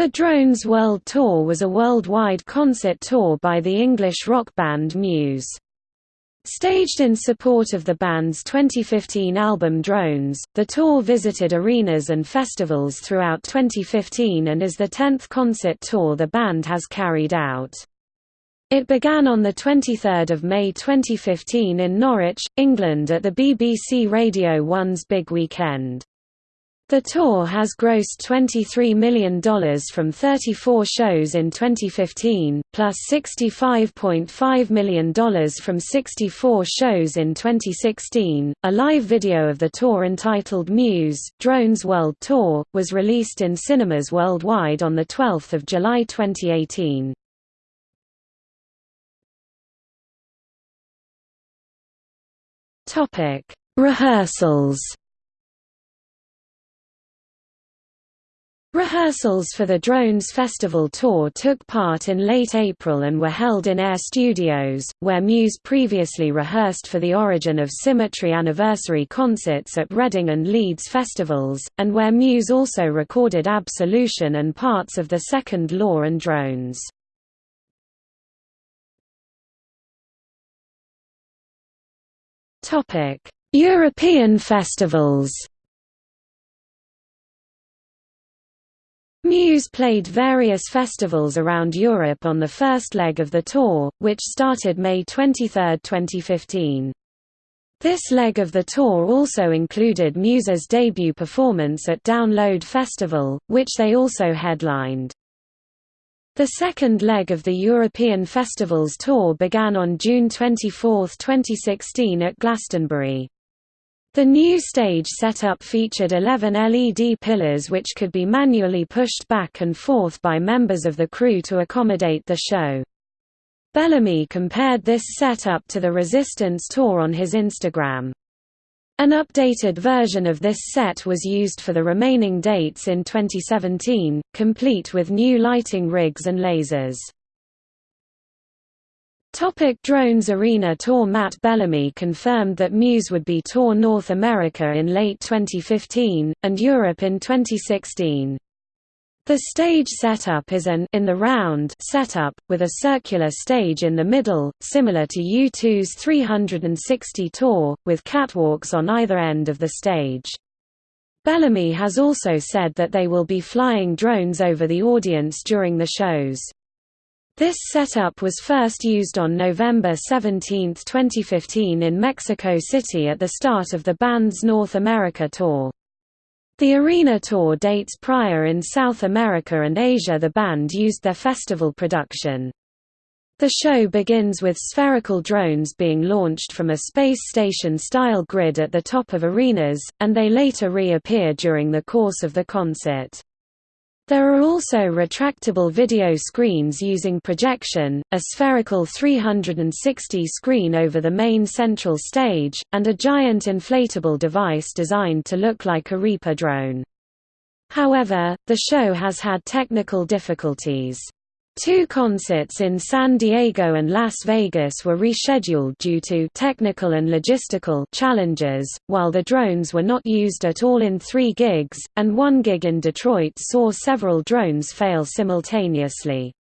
The Drones World Tour was a worldwide concert tour by the English rock band Muse. Staged in support of the band's 2015 album Drones, the tour visited arenas and festivals throughout 2015 and is the 10th concert tour the band has carried out. It began on 23 May 2015 in Norwich, England at the BBC Radio 1's Big Weekend. The tour has grossed $23 million from 34 shows in 2015, plus $65.5 million from 64 shows in 2016. A live video of the tour entitled Muse, Drones World Tour, was released in cinemas worldwide on 12 July 2018. Rehearsals Rehearsals for the Drones Festival tour took part in late April and were held in Air Studios, where Muse previously rehearsed for the Origin of Symmetry anniversary concerts at Reading and Leeds festivals, and where Muse also recorded Absolution and parts of the second Law and Drones. European festivals Muse played various festivals around Europe on the first leg of the tour, which started May 23, 2015. This leg of the tour also included Muse's debut performance at Download Festival, which they also headlined. The second leg of the European Festivals tour began on June 24, 2016 at Glastonbury. The new stage setup featured 11 LED pillars which could be manually pushed back and forth by members of the crew to accommodate the show. Bellamy compared this setup to the Resistance tour on his Instagram. An updated version of this set was used for the remaining dates in 2017, complete with new lighting rigs and lasers. Topic Drones Arena Tour Matt Bellamy confirmed that Muse would be tour North America in late 2015, and Europe in 2016. The stage setup is an in the round setup, with a circular stage in the middle, similar to U2's 360 tour, with catwalks on either end of the stage. Bellamy has also said that they will be flying drones over the audience during the shows. This setup was first used on November 17, 2015 in Mexico City at the start of the band's North America tour. The arena tour dates prior in South America and Asia the band used their festival production. The show begins with spherical drones being launched from a space station-style grid at the top of arenas, and they later reappear during the course of the concert. There are also retractable video screens using projection, a spherical 360 screen over the main central stage, and a giant inflatable device designed to look like a Reaper drone. However, the show has had technical difficulties. Two concerts in San Diego and Las Vegas were rescheduled due to technical and logistical challenges, while the drones were not used at all in three gigs, and one gig in Detroit saw several drones fail simultaneously.